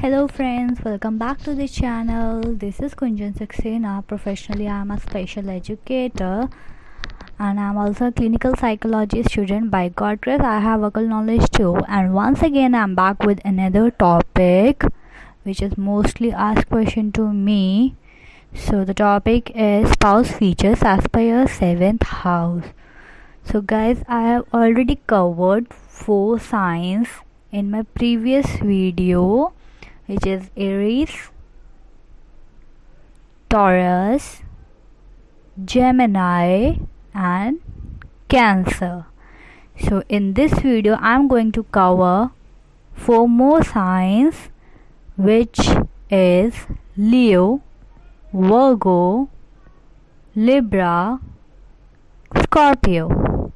hello friends welcome back to the channel. This is kunjan saxena professionally i'm a special educator and i'm also a clinical psychology student by god grace i have vocal knowledge too. And once again i'm back with another topic which is mostly asked question to me. So the topic is spouse features as per your seventh house. So guys i have already covered four signs in my previous video which is Aries, Taurus, Gemini and Cancer. So in this video I'm going to cover four more signs which is Leo, Virgo, Libra, Scorpio.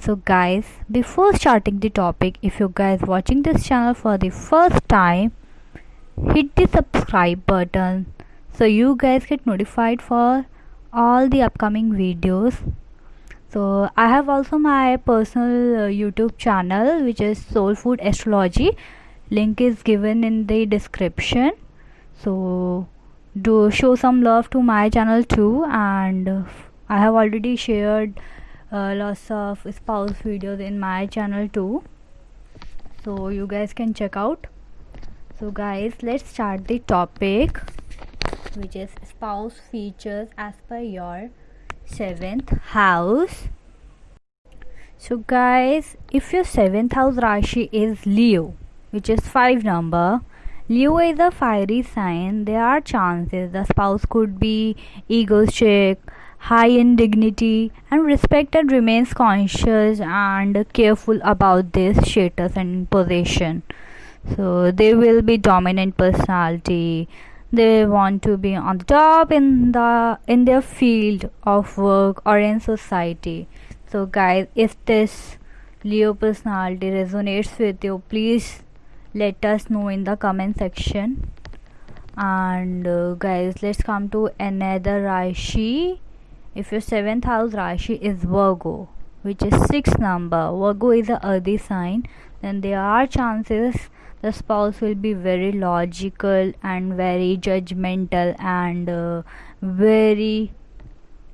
So guys before starting the topic if you guys watching this channel for the first time hit the subscribe button so you guys get notified for all the upcoming videos so i have also my personal uh, youtube channel which is soul food astrology. Link is given in the description. So do show some love to my channel too. And uh, i have already shared uh, lots of spouse videos in my channel too. So you guys can check out. So guys let's start the topic which is spouse features as per your seventh house. So guys if your seventh house rashi is leo which is five number leo is a fiery sign. There are chances the spouse could be egoistic high in dignity and respected remains conscious and careful about this status and possession so they will be dominant personality they want to be on the top in the in their field of work or in society. So guys if this leo personality resonates with you please let us know in the comment section. And uh, guys let's come to another rashi if your seventh house rashi is virgo which is sixth number virgo is the earthy sign then there are chances the spouse will be very logical and very judgmental and uh, very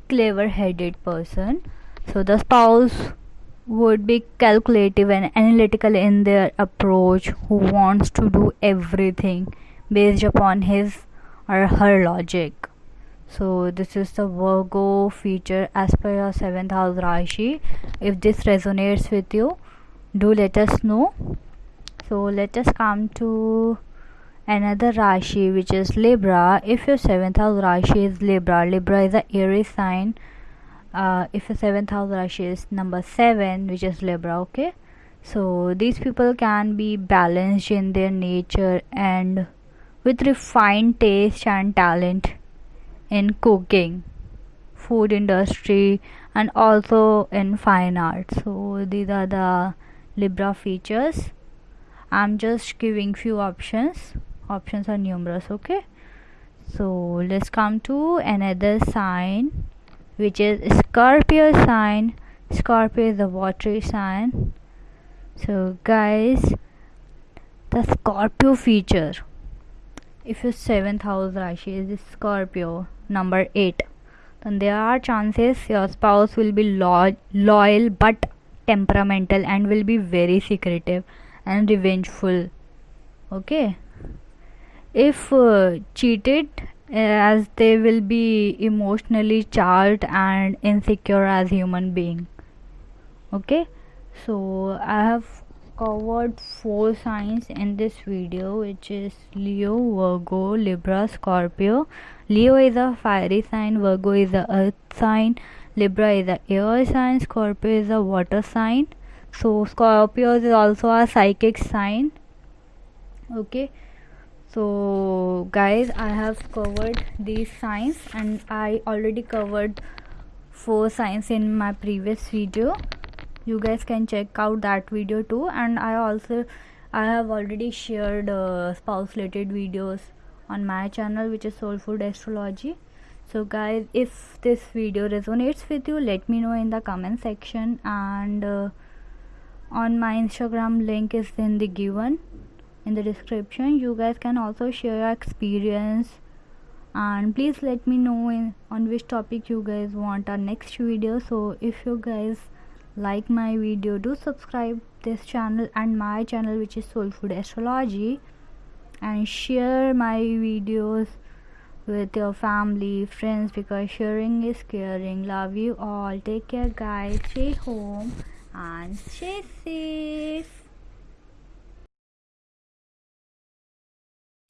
clever headed person. So the spouse would be calculative and analytical in their approach who wants to do everything based upon his or her logic. So this is the virgo feature as per your seventh house rashi if this resonates with you do let us know so let us come to another rashi which is libra. If your seventh house rashi is libra libra is a airy sign. Uh, if your seventh house rashi is number seven which is libra okay? So these people can be balanced in their nature and with refined taste and talent in cooking food industry and also in fine arts. So these are the libra features i'm just giving few options. Options are numerous okay? So let's come to another sign which is scorpio sign. Scorpio is a watery sign. So guys the scorpio feature. If your seventh house rashi is scorpio number 8 then there are chances your spouse will be lo- loyal but temperamental and will be very secretive and revengeful. Okay? If uh, cheated as they will be emotionally charged and insecure as human being. Okay? So i have covered four signs in this video which is leo virgo libra scorpio. Leo is a fiery sign virgo is a earth sign libra is a air sign scorpio is a water sign so Scorpio is also a psychic sign. Okay. So guys I have covered these signs and I already covered four signs in my previous video. You guys can check out that video too. And I also I have already shared uh, spouse related videos on my channel which is Soul Food Astrology. So guys, if this video resonates with you, let me know in the comment section. And uh, on my Instagram link is in the given in the description. You guys can also share your experience and please let me know in, on which topic you guys want our next video. So if you guys like my video do subscribe this channel and my channel which is soul food astrology and share my videos with your family friends because sharing is caring love you all take care guys stay home and stay safe